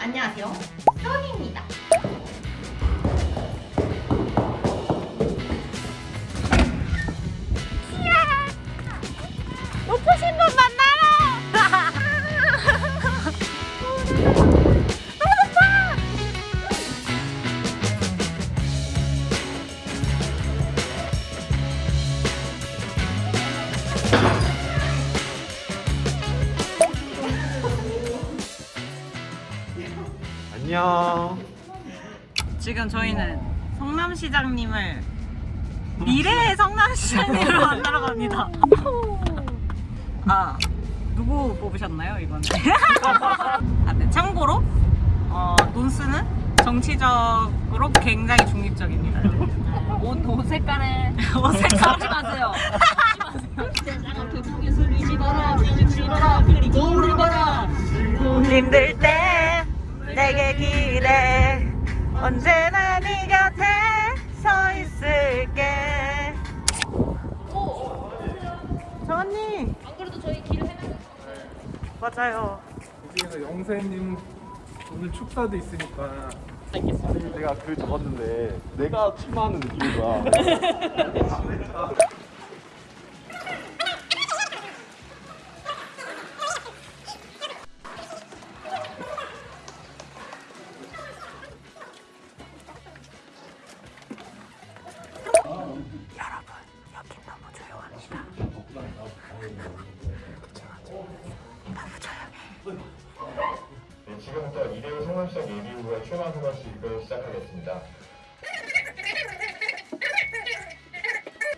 안녕하세요. 써니입니다. 안녕. 지금 저희는 성남시장님을 미래의 성남시장님을 만나러 갑니다. 아 누구 뽑으셨나요 이번에? 아, 네. 참고로 어, 논스는 정치적으로 굉장히 중립적입니다. 옷, 옷 색깔에 옷 색깔 하지 마세요. 뒤집어라, 그리고 울어라. 힘들 때 내게 기대 언제나 네 곁에 서 있을게. 저 언니 안 그래도 저희 길 해놨어요. 맞아요. 여기에서 영세님 오늘 축사도 있으니까. 아니 내가 글 적었는데 내가 출마하는 느낌인 거야. 이대호 성남시장 예비후보의 출마 소감식을 시작하겠습니다.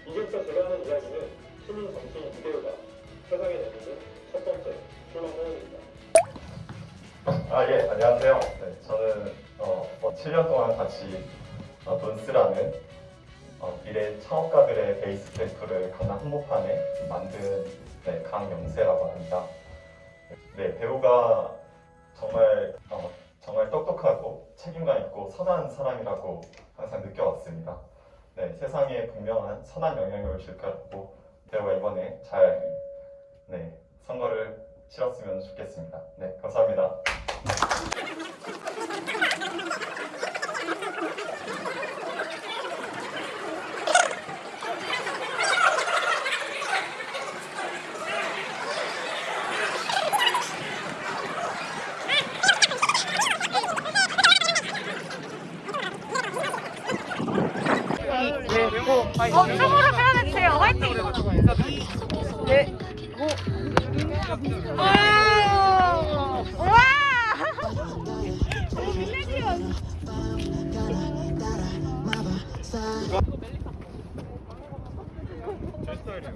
이제부터 제가 하는 이야기는 시민 정치인 이대호가 세상에 내놓는 첫 번째 출마 소감입니다. 아, 예, 안녕하세요. 네, 저는 어, 뭐 7년 동안 같이 어, 논스라는 어, 미래 창업가들의 베이스 캠프를 강남 한복판에 만든 네, 강영세라고 합니다. 네, 배우가 정말 어, 정말 똑똑하고 책임감 있고 선한 사람이라고 항상 느껴왔습니다. 네, 세상에 분명한 선한 영향력을 줄 거라고 배우가 이번에 잘 네, 선거를 치렀으면 좋겠습니다. 네, 감사합니다. 고 어, 쪽으로 끌어내주세요 화이팅 네, 고 와! 와! 저스타일이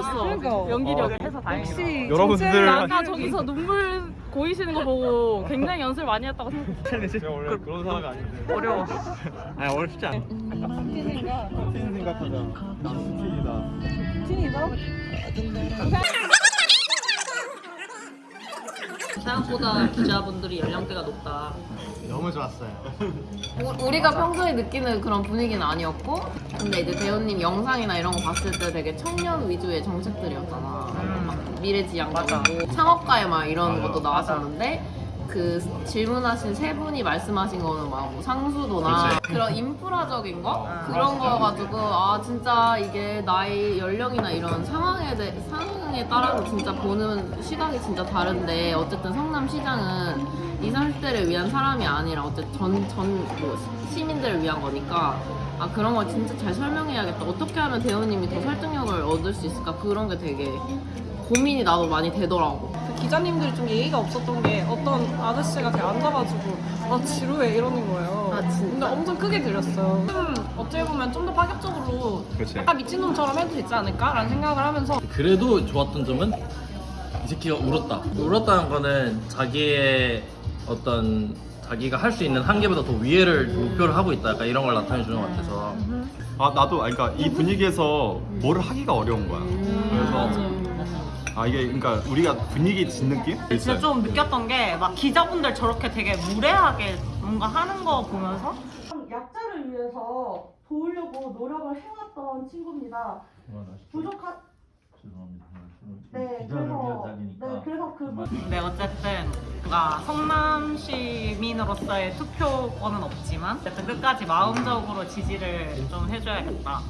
걸었어. 그러니까. 연기력을 아, 해서 다행이다. 혹시 여러분들 아까 저기서 눈물 보이시는 거 보고 굉장히 연습 많이 했다고 생각했어요. 제가 원래 그런 사람 아닌데. 어려워. 아니 어렵지 않아. 틴 생각. 틴 생각하자. 틴이다. 틴이다? 생각보다 기자분들이 연령대가 높다. 너무 좋았어요. 우- 우리가 평소에 느끼는 그런 분위기는 아니었고 근데 이제 배우님 영상이나 이런 거 봤을 때 되게 청년 위주의 정책들이었잖아 막 미래지향적이고 창업가에 막 이런 것도 나왔었는데 그 질문하신 세 분이 말씀하신 거는 막 뭐 상수도나 그런 인프라적인 거? 그런 거 가지고 아 진짜 이게 나이 연령이나 이런 상황에 대 상황에 따라서 진짜 보는 시각이 진짜 다른데 어쨌든 성남시장은 20, 30대를 위한 사람이 아니라 어쨌든 전, 전, 뭐, 시민들을 위한 거니까 아 그런 걸 진짜 잘 설명해야겠다. 어떻게 하면 대우님이 더 설득력을 얻을 수 있을까? 그런 게 되게 고민이 나도 많이 되더라고 기자님들이 좀 예의가 없었던 게 어떤 아저씨가 그냥 앉아가지고 아 지루해 이러는 거예요. 아, 진짜? 근데 엄청 크게 들렸어요. 좀 어떻게 보면 좀 더 파격적으로 그렇지. 약간 미친놈처럼 해도 되지 않을까라는 생각을 하면서 그래도 좋았던 점은 이 새끼가 울었다. 울었다는 거는 자기의 어떤 자기가 할 수 있는 한계보다 더 위에를 목표를 하고 있다. 약간 이런 걸 나타내 주는 것 같아서. 아 나도 아니, 그러니까 이 분위기에서 뭐를 하기가 어려운 거야. 그래서 아 이게 그러니까 우리가 분위기 진 느낌? 진짜 좀 느꼈던 게 막 기자분들 저렇게 되게 무례하게 뭔가 하는 거 보면서 약자를 위해서 도우려고 노력을 해왔던 친구입니다. 부족한 네 그래서 네 그래서 그 근데 어쨌든 뭔가 성남 시민으로서의 투표권은 없지만 어쨌든 끝까지 마음적으로 지지를 좀 해줘야겠다.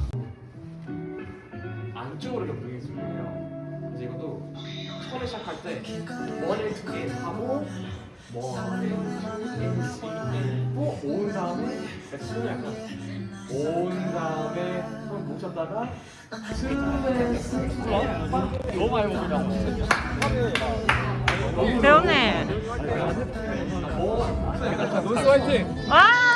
안쪽으로 보이는 소리예요. 그래서 이것도 처음에 시작할 때 머리를 두 개 하고 뭐 NC 또온 다음에 손을 약간 온 다음에 손 모셨다가 스트레스 너무 많이 먹으다 배우님 노스 화이팅! 와 모아